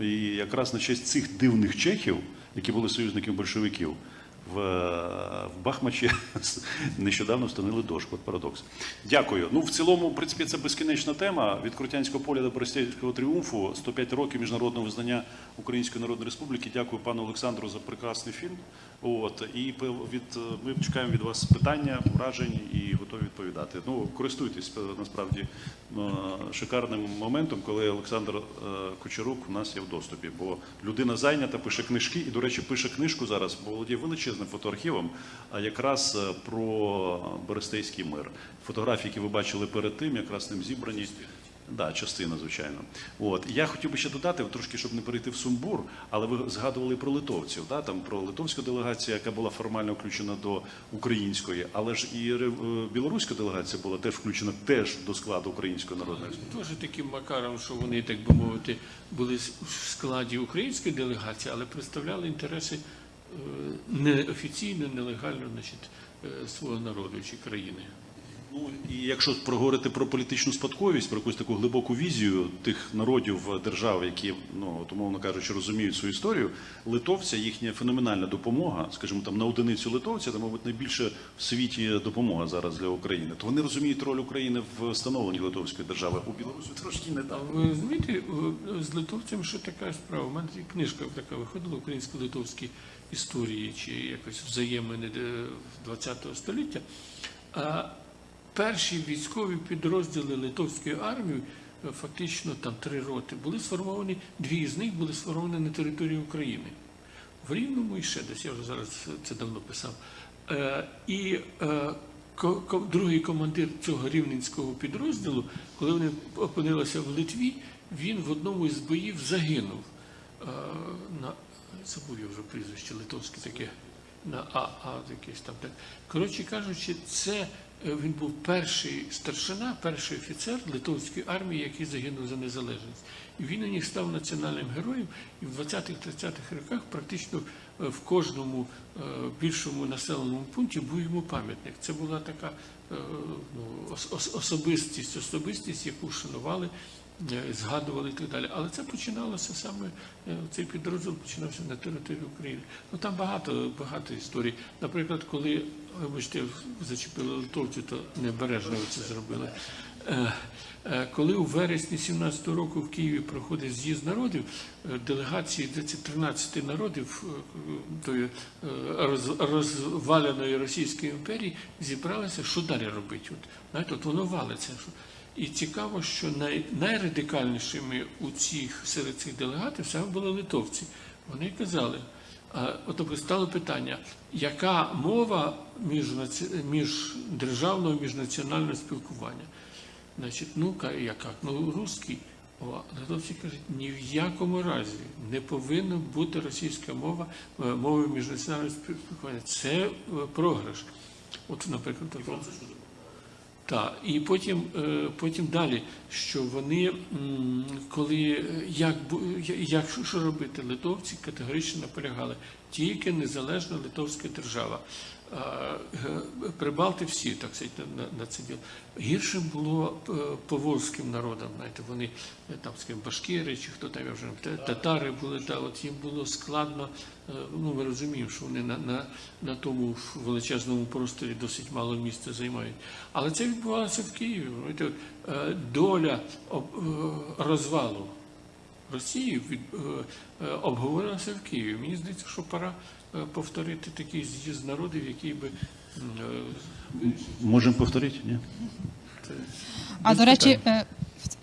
І якраз на честь цих дивних чехів, які були союзниками большевиків, в, в Бахмачі (laughs) нещодавно встановили дошку. От парадокс. Дякую. Ну, в цілому, в принципі, це безкінечна тема. Від Крутянського поля до Борисівського тріумфу 105 років міжнародного визнання Української Народної Республіки. Дякую пану Олександру за прекрасний фільм. От і від ми чекаємо від вас питання, вражень і готові відповідати. Ну, користуйтесь е, насправді е, шикарним моментом, коли Олександр е, Кучерук у нас є в доступі, бо людина зайнята, пише книжки, і, до речі, пише книжку зараз, бо володіє величезним фотоархівом, а якраз е, про Берестейський мир. Фотографії, які ви бачили перед тим, якраз ним зібрані. Да, частина, звичайно. От я хотів би ще додати, трошки, щоб не перейти в сумбур, але ви згадували про литовців, да, там про литовську делегацію, яка була формально включена до української, але ж і е, білоруська делегація була теж включена теж до складу української народної республіки. Теж таким макаром, що вони, так би мовити, були в складі української делегації, але представляли інтереси неофіційно, нелегально значить, е, свого народу чи країни. Ну і якщо проговорити про політичну спадковість, про якусь таку глибоку візію тих народів е, держав, які ну от, умовно кажучи, розуміють свою історію, литовця їхня феноменальна допомога, скажімо, там на одиницю литовця, це, мабуть, найбільше в світі допомога зараз для України. То вони розуміють роль України в становленні литовської держави. У Білорусі трошки не так. ви розумієте, е, з литовцями що така справа? У мене книжка така виходила українсько-литовські історії чи якось взаємини ХХ століття. А перші військові підрозділи литовської армії, е, фактично там три роти, були сформовані, дві з них були сформовані на території України. В Рівному і ще десь, я вже зараз це давно писав. Е, і е, другий командир цього рівненського підрозділу, коли вони опинилися в Литві, він в одному із боїв загинув. Е, забув я вже прізвище литовське таке. На А, А якесь там. Коротше кажучи, це е, він був перший старшина, перший офіцер литовської армії, який загинув за незалежність. І він у них став національним героєм. І в 20-30-х роках практично е, в кожному е, більшому населеному пункті був йому пам'ятник. Це була така ну, ос- ос- особистість, особистість, яку шанували згадували і так далі. Але це починалося саме, е, цей підрозділ починався на території України. Ну там багато, багато історій. Наприклад, коли, вибачте, зачепили литовців, то небережно це зробили. Е, е, Коли у вересні 17-го року в Києві проходить з'їзд народів, е, делегації 13 народів е, тої е, розваленої Російської імперії зібралися, що далі робити. От, знаєте, от воно валиться. І цікаво, що най, найрадикальнішими у цих серед цих делегатів саме були литовці. Вони казали, а, от стало питання, яка мова між, між державного, міжнаціонального спілкування? Значить, ну яка? Ну, русський. О, литовці кажуть, ні в якому разі не повинна бути російська мова е, мовою міжнаціонального спілкування. Це е, програш. От, наприклад, такого. Так, і потім, е, потім далі, що вони, коли е, як, як що робити, литовці категорично наполягали, тільки незалежна литовська держава. Прибалти всі, так сказати, на, на, це діло. Гірше було е, поволзьким народам, знаєте, вони е, там, скажімо, башкири чи хто там я вже не пам'ятаю, татари були, та от їм було складно. е, Ну, ми розуміємо, що вони на, на, на тому величезному просторі досить мало місця займають. Але це відбувалося в Києві. Знаєте, от, доля розвалу Росії від, обговорилася в Києві. Мені здається, що пора повторити такий з'їзд народів, який би е, Можемо повторити? Ні? А до речі, е,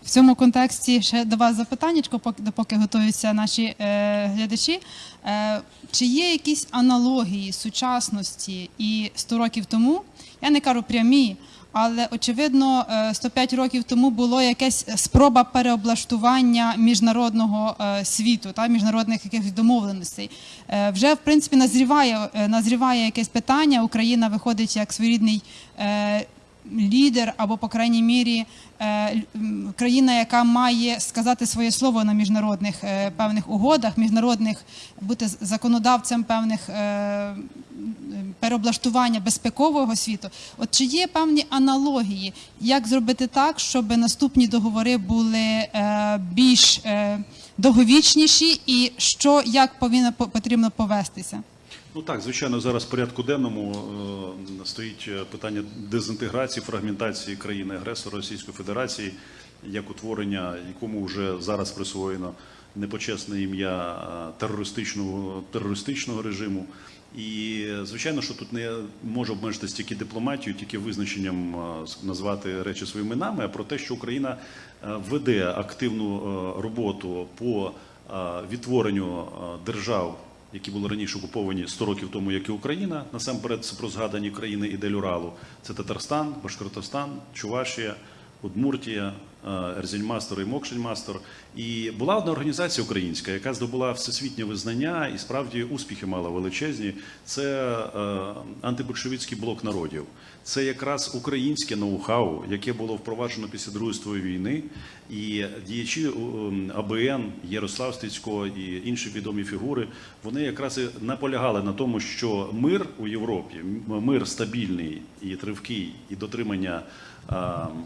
в- цьому контексті ще до вас запитаннячко, поки готуються наші е, глядачі. Е, чи є якісь аналогії сучасності і 100 років тому? Я не кажу прямі, але очевидно, е, 105 років тому було якась спроба переоблаштування міжнародного е, світу та міжнародних якихось домовленостей. Е, Вже в принципі назріває, е, назріває якесь питання. Україна виходить як своєрідний. Лідер або, по крайній мірі, е, країна, яка має сказати своє слово на міжнародних е, певних угодах, міжнародних бути законодавцем певних е, переоблаштування безпекового світу. От чи є певні аналогії, як зробити так, щоб наступні договори були більш довговічніші, і що як повинно по- потрібно повестися? Ну так, звичайно, зараз в порядку денному е, стоїть е, питання дезінтеграції, фрагментації країни агресора Російської Федерації, як утворення, якому вже зараз присвоєно непочесне ім'я е, терористичного, терористичного режиму. І звичайно, що тут не може обмежитися тільки дипломатією, тільки визначенням е, назвати речі своїми іменами, а про те, що Україна веде активну роботу по відтворенню держав які були раніше окуповані 100 років тому, як і Україна. Насамперед, це про згадані країни Ідель Уралу. Це Татарстан, Башкортостан, Чувашія, Удмуртія, е, Ерзельмастер і Мокшельмастер. І була одна організація українська, яка здобула всесвітнє визнання і справді успіхи мала величезні. Це е, антибольшевицький блок народів. Це якраз українське ноу-хау, яке було впроваджено після Другої світової війни. І діячі ем, АБН, Ярослав Стецько і інші відомі фігури, вони якраз і наполягали на тому, що мир у Європі, мир стабільний і тривкий, і дотримання е,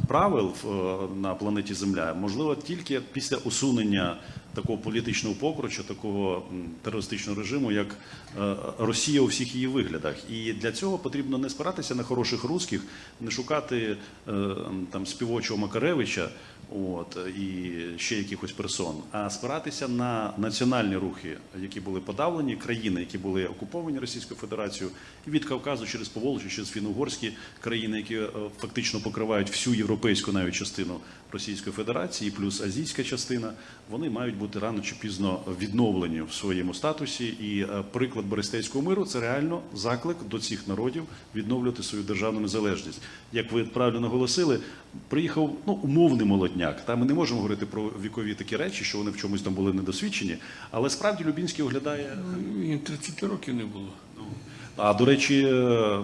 правил в- е, на планеті Земля. Можливо тільки після усунення такого політичного покруча, такого терористичного режиму, як е, Росія у всіх її виглядах. І для цього потрібно не спиратися на хороших русських, не шукати е, там співочого Макаревича. От і ще якихось персон, а спиратися на національні рухи, які були подавлені, країни, які були окуповані Російською Федерацією, і від Кавказу через Поволжя, через фіно-угорські країни, які е, фактично покривають всю європейську навіть частину Російської Федерації, плюс азійська частина, вони мають бути рано чи пізно відновлені в своєму статусі. І е, приклад Берестейського миру це реально заклик до цих народів відновлювати свою державну незалежність. Як ви правильно наголосили, приїхав ну умовний молодняк. Та ми не можемо говорити про вікові такі речі, що вони в чомусь там були недосвідчені, але справді Любінський оглядає їм 30 років не було. а до речі, е,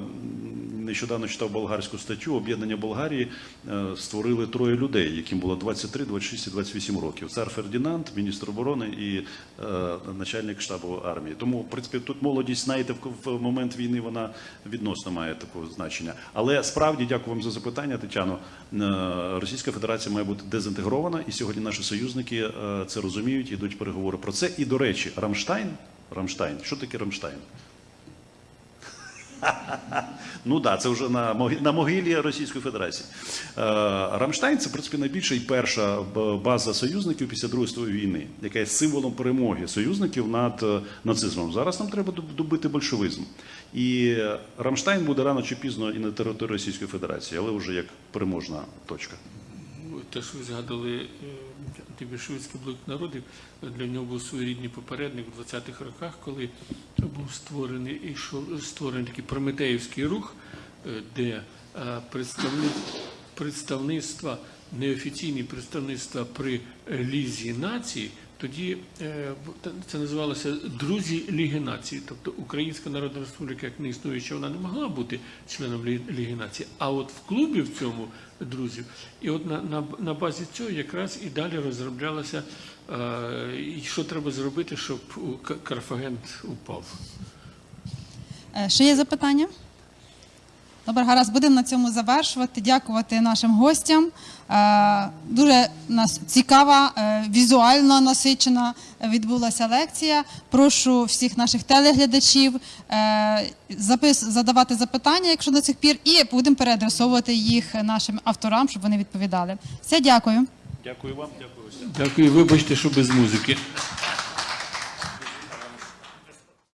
нещодавно читав болгарську статтю. Об'єднання Болгарії е, створили троє людей, яким було 23, 26 і 28 років. Цар Фердінанд, міністр оборони і е, начальник штабу армії. Тому, в принципі, тут молодість, знаєте, в, момент війни вона відносно має такого значення. Але справді дякую вам за запитання, Тетяно. Е, Російська Федерація має бути дезінтегрована, і сьогодні наші союзники це розуміють, ідуть переговори про це. І до речі, Рамштайн. Рамштайн. Що таке Рамштайн? (laughs) Ну да, це вже на могилі, на могилі Російської Федерації. Е, Рамштайн це в принципі найбільша і перша база союзників після Другої світової війни, яка є символом перемоги союзників над е, нацизмом. Зараз нам треба доб- добити большевизм. І Рамштайн буде рано чи пізно і на території Російської Федерації, але вже як переможна точка. Те, що ви згадали е, антибільшовицький блок народів, для нього був своєрідний попередник в 20-х роках, коли був створений і створений такий прометеївський рух, е, де е, представництва, неофіційні представництва при Лізі націй, тоді е, це називалося Друзі Ліги націй. Тобто Українська Народна Республіка, як не існуюча, вона не могла бути членом Ліги націй. А от в клубі в цьому друзів, і от на, на, на базі цього якраз і далі розроблялося, е, що треба зробити, щоб Карфаген упав. Е, Ще є запитання? Добре, гаразд, будемо на цьому завершувати. Дякувати нашим гостям. Е, Дуже нас цікава, е, візуально насичена відбулася лекція. Прошу всіх наших телеглядачів е, задавати запитання, якщо до цих пір, і будемо переадресовувати їх нашим авторам, щоб вони відповідали. Все, дякую. Дякую вам, дякую. всім. Дякую, вибачте, що без музики.